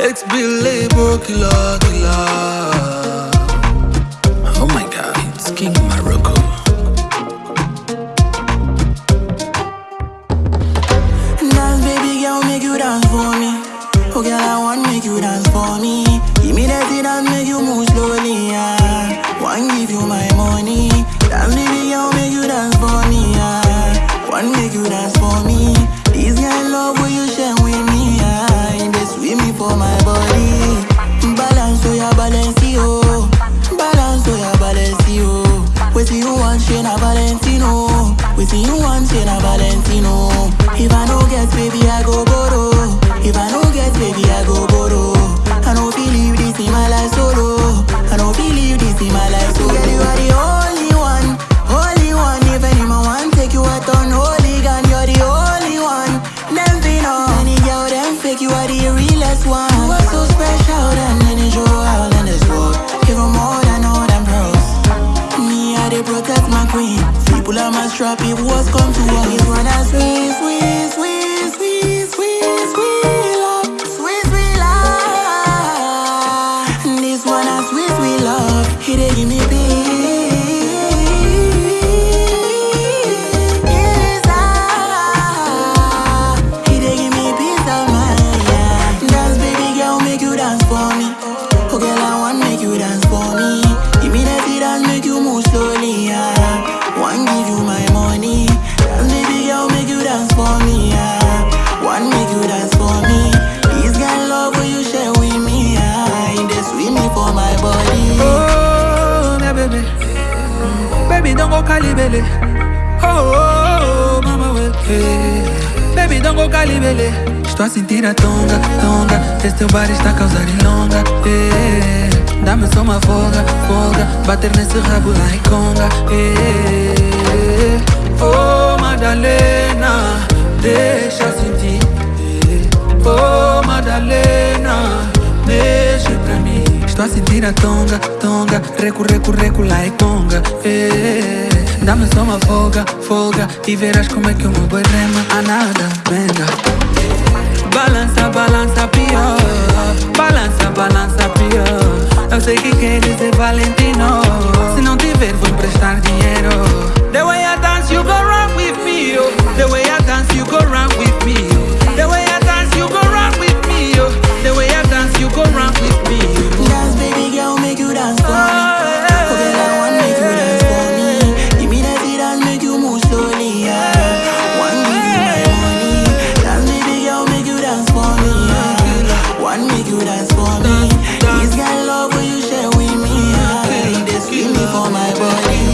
Ex-Billy, killer, killer. Oh my god, it's King Morocco. Wait till you want, Shana Valentino. If I no get, baby, I go borrow. If I no get, baby, I go borrow. Full of my strap, it was come to us. It wanna squeeze, squeeze, squeeze, squeeze, squeeze, squeeze, love, squeeze, we love. This wanna squeeze, we love. He dey give me my money. Dance, baby girl, make you dance for me. Yeah. Want make you dance for me. This kind love will you share with me. Yeah. They sweet me for my body. Oh, my baby. Mm, Baby, don't go calibele. Oh, oh, oh, mama, well. Hey. Baby, don't go calibele. Estou a sentir a tonga, tonga. Esse teu bar está a causar ilonga. Hey. Dá-me só uma folga, folga. Bater nesse rabo lá em conga. Hey. Estou a sentir a tonga, tonga. Recu, recu, recu, lá e conga. Eh, Dá-me só uma folga, folga. E verás como é que o meu boi rema. A nada, venga. Balança, balança, pior. Balança, balança, pior. Eu sei que queres ser valente for me. This guy love when you share with me. Yeah. He me for my body.